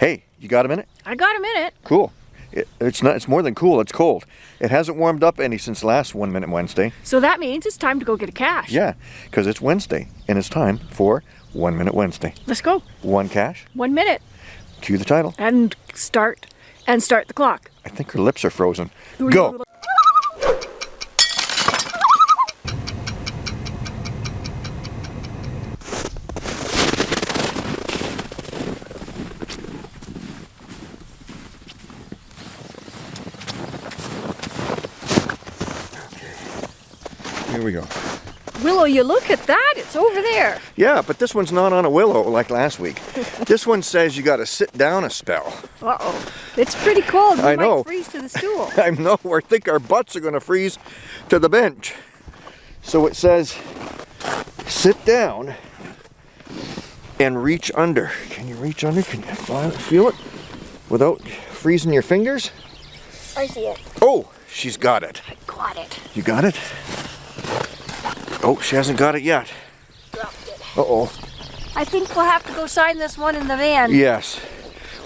Hey, you got a minute? I got a minute. Cool. It, it's not. It's more than cool. It's cold. It hasn't warmed up any since last One Minute Wednesday. So that means it's time to go get a cache. Yeah, because it's Wednesday and it's time for One Minute Wednesday. Let's go. One cache. One minute. Cue the title. And start. And start the clock. I think her lips are frozen. Go. Here we go. Willow, you look at that. It's over there. Yeah, but this one's not on a willow like last week. this one says you got to sit down a spell. Uh-oh. It's pretty cold. We I might know. freeze to the stool. I know, I think our butts are going to freeze to the bench. So it says, sit down and reach under. Can you reach under? Can you feel- feel it without freezing your fingers? I see it. Oh, she's got it. I got it. You got it? Oh, she hasn't got it yet. Uh-oh. I think we'll have to go sign this one in the van. Yes.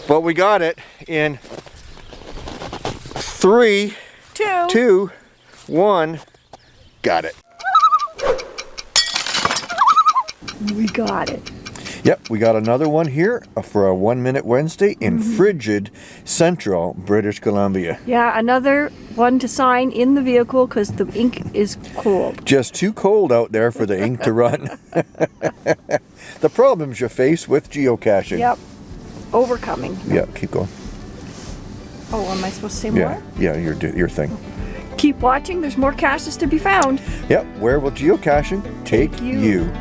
But we got it in three, Two. two, one. Got it. We got it. Yep, we got another one here for a one minute Wednesday in mm-hmm. frigid central British Columbia. Yeah, another one to sign in the vehicle because the ink is cold. Just too cold out there for the ink to run. the problems you face with geocaching. Yep. Overcoming. Yeah, keep going. Oh, am I supposed to say more? Yeah, more? yeah, your your thing. Keep watching. There's more caches to be found. Yep, where will geocaching take you. you?